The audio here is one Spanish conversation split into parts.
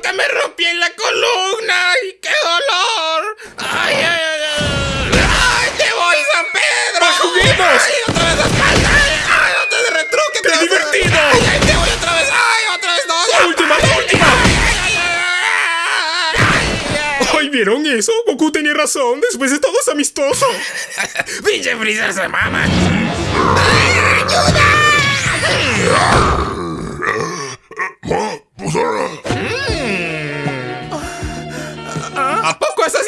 que me rompí en la columna. ¡Ay, qué dolor! ¡Ay, ay, ay! ¡Ay, ay te voy, San Pedro! juguemos! ¡Ay, otra vez la espalda! ¡Ay, otra vez retruque! ¡Qué divertido! ¡Ay, ay, te voy otra vez! ¡Ay, otra vez no! ¡La última, la última! ¡Ay, ¿vieron eso? Goku tenía razón. Después de todo es amistoso. ¡Pinche Freezer se mama! ¿A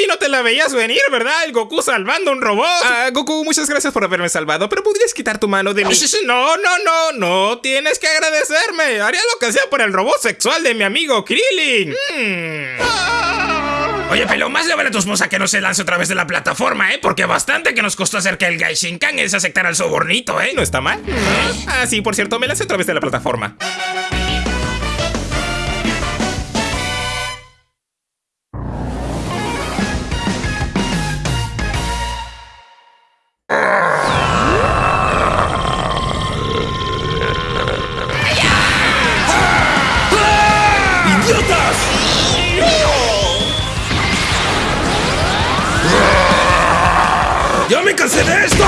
no te la veías venir, verdad? El Goku salvando a un robot. Ah, Goku, muchas gracias por haberme salvado, pero podrías quitar tu mano de mí. No, no, no, no tienes que agradecerme. Haría lo que sea por el robot sexual de mi amigo Krillin. Hmm. Oye, pero más le vale a tu esposa que no se lance otra vez de la plataforma, ¿eh? Porque bastante que nos costó hacer que el Gaishinkan se aceptara el sobornito, ¿eh? No está mal. Ah, sí, por cierto, me lancé otra vez de la plataforma. ¡Ya me cansé de esto!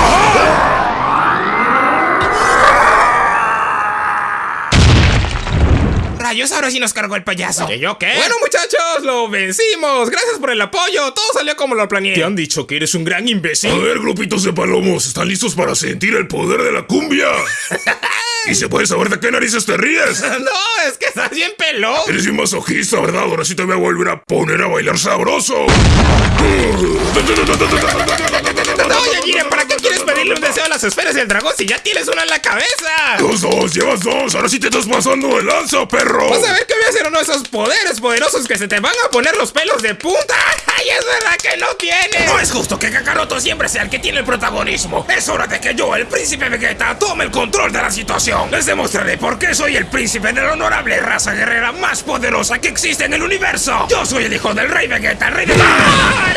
Rayos, ahora sí nos cargó el payaso. ¿Qué yo qué? Bueno, muchachos, lo vencimos. Gracias por el apoyo. Todo salió como lo planeé. Te han dicho que eres un gran imbécil. A ver, grupitos de palomos, ¿están listos para sentir el poder de la cumbia? ¿Y se puede saber de qué narices te ríes? No, es que estás bien pelón. Eres un masoquista, ¿verdad? Ahora sí te voy a volver a poner a bailar sabroso. Oye, Jiren, ¿para qué quieres pedirle un deseo a las esferas del dragón si ya tienes una en la cabeza? Dos, dos, llevas dos. Ahora sí te estás pasando de lanza, perro. Vas a ver que voy a hacer uno de esos poderes poderosos que se te van a poner los pelos de punta. ¡Ay, es verdad que no tienes! No es justo que Kakaroto siempre sea el que tiene el protagonismo. Es hora de que yo, el príncipe Vegeta, tome el control de la situación. Les demostraré por qué soy el príncipe de la honorable raza guerrera más poderosa que existe en el universo. Yo soy el hijo del rey Vegeta, el rey de... ¡Ay, ay, ay!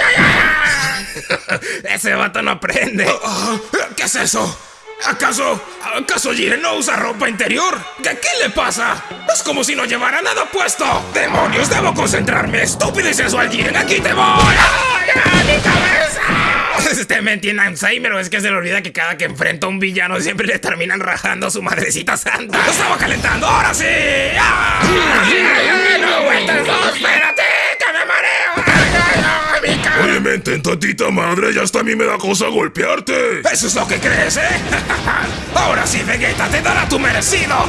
Ese vato no aprende. ¿Qué es eso? ¿Acaso, acaso Jiren no usa ropa interior? ¿Qué, ¿Qué le pasa? Es como si no llevara nada puesto. ¡Demonios! Debo concentrarme. Estúpido y sensual Jiren, aquí te voy. ¡Ay, mi cabeza! Este men tiene Alzheimer o es que se le olvida que cada que enfrenta a un villano siempre le terminan rajando a su madrecita santa. ¡Lo estaba calentando! ¡Ahora sí! ¡Ay, ay, ay! ¡No Tantita madre, ya hasta a mí me da cosa golpearte. ¿Eso es lo que crees, eh? Ahora sí, Vegeta, te dará tu merecido.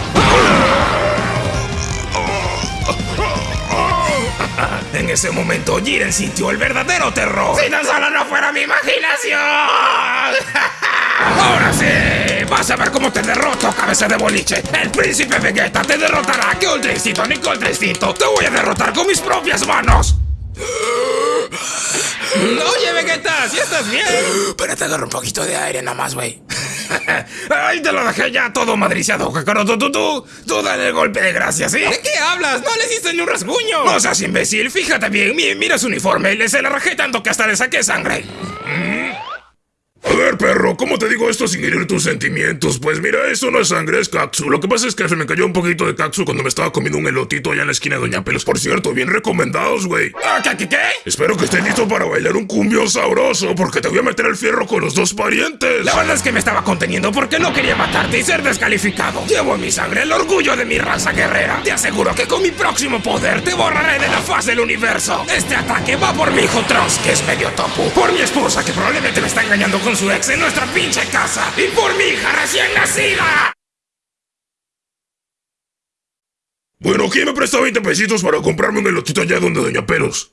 En ese momento, Jiren sintió el verdadero terror. Si tan solo no fuera mi imaginación. Ahora sí, vas a ver cómo te derroto, cabeza de boliche. El príncipe Vegeta te derrotará. ¡Qué instinto, ni! ¡Te voy a derrotar con mis propias manos! Oye, Vegeta, ¿sí estás bien? Espérate, agarro un poquito de aire nada más, güey. ¡Ay, te lo dejé ya todo madriciado, Kakaroto! Tú, tú, tú dale el golpe de gracia, ¿sí? ¿De qué hablas? No le hiciste ni un rasguño. No seas imbécil, fíjate bien, mi- mira su uniforme, le se la rajé tanto que hasta le saqué sangre. A ver, perro, ¿cómo te digo esto sin herir tus sentimientos? Pues mira, eso no es sangre, es Katsu. Lo que pasa es que se me cayó un poquito de Katsu cuando me estaba comiendo un elotito allá en la esquina de Doña Pelos. Por cierto, bien recomendados, güey. Ah, ¿Qué, qué, qué? Espero que estés listo para bailar un cumbio sabroso, porque te voy a meter el fierro con los dos parientes. La verdad es que me estaba conteniendo porque no quería matarte y ser descalificado. Llevo en mi sangre el orgullo de mi raza guerrera. Te aseguro que con mi próximo poder te borraré de la faz del universo. Este ataque va por mi hijo Trunks, que es medio topu. Por mi esposa, que probablemente me está engañando con su ex en nuestra pinche casa. Y por mi hija recién nacida. Bueno, ¿quién me presta 20 pesitos para comprarme un elotito allá donde Doña Pelos?